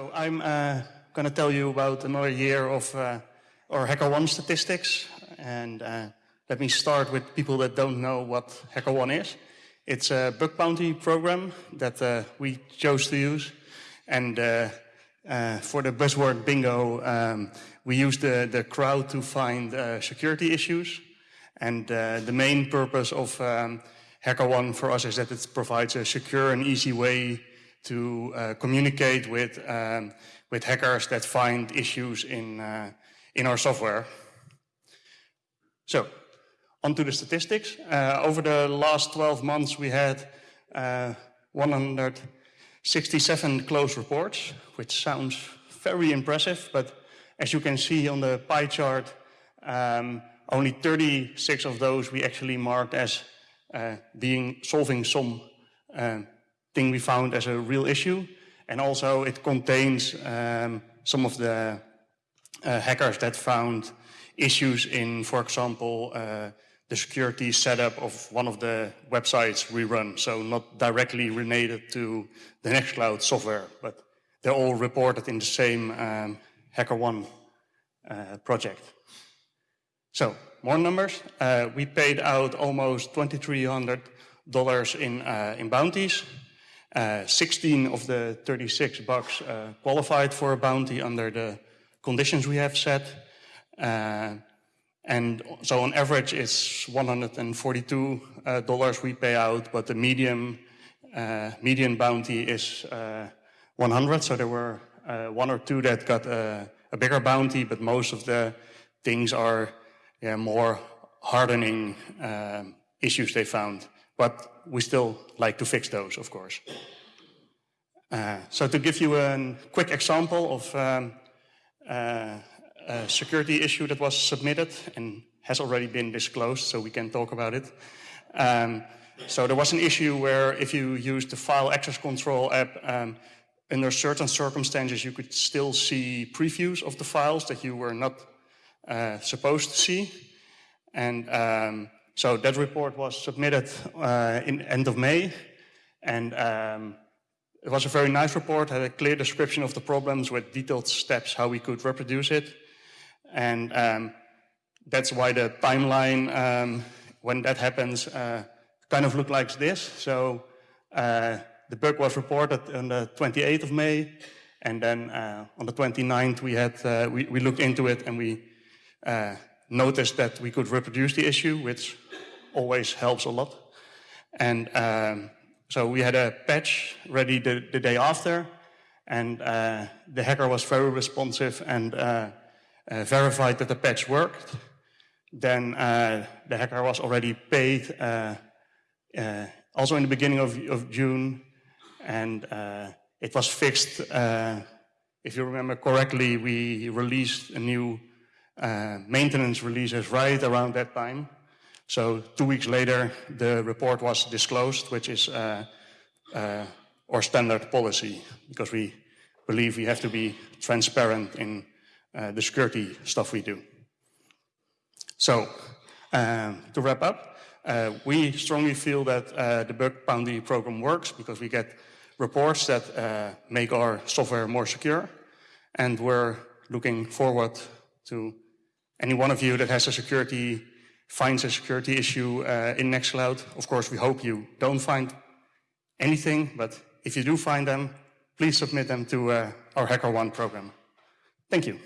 So I'm uh, going to tell you about another year of uh, our HackerOne statistics. And uh, let me start with people that don't know what HackerOne is. It's a bug bounty program that uh, we chose to use. And uh, uh, for the buzzword bingo, um, we use the, the crowd to find security issues. And the main purpose of um, HackerOne for us is that it provides a secure and easy way to uh, communicate with, um, with hackers that find issues in, uh, in our software. So, onto the statistics. Uh, over the last 12 months, we had uh, 167 closed reports, which sounds very impressive, but as you can see on the pie chart, um, only 36 of those we actually marked as uh, being solving some um, thing we found as a real issue. And also it contains um, some of the uh, hackers that found issues in, for example, uh, the security setup of one of the websites we run. So not directly related to the Nextcloud software, but they're all reported in the same um, HackerOne uh, project. So more numbers. Uh, we paid out almost $2,300 in, uh, in bounties. Uh, 16 of the 36 bucks uh, qualified for a bounty under the conditions we have set. Uh, and so on average it's $142 uh, we pay out, but the medium, uh, median bounty is uh, 100. So there were one or two that got a bigger bounty, but most of the things are yeah, more hardening issues they found but we still like to fix those, of course. Uh, so to give you a quick example of um, uh, a security issue that was submitted and has already been disclosed, so we can talk about it. Um, so there was an issue where if you use the file access control app, um, under certain circumstances, you could still see previews of the files that you were not uh, supposed to see. And um, so that report was submitted uh, in end of May, and um, it was a very nice report, had a clear description of the problems with detailed steps how we could reproduce it. And um, that's why the timeline, um, when that happens, uh, kind of looked like this. So uh, the bug was reported on the 28th of May, and then uh, on the 29th we had uh, we, we, looked into it and we uh, noticed that we could reproduce the issue, which always helps a lot. And um, so we had a patch ready the, the day after, and uh, the hacker was very responsive and uh, uh, verified that the patch worked. Then uh, the hacker was already paid, uh, uh, also in the beginning of, of June, and it was fixed. if you remember correctly, we released a new maintenance releases right around that time. So two weeks later, the report was disclosed, which is uh, uh, our standard policy, because we believe we have to be transparent in uh, the security stuff we do. So, um, to wrap up, uh, we strongly feel that uh, the bug bounty program works because we get reports that make our software more secure, and we're looking forward to any one of you that has a security, finds a security issue uh, in Nextcloud. Of course, we hope you don't find anything, but if you do find them, please submit them to uh, our HackerOne program. Thank you.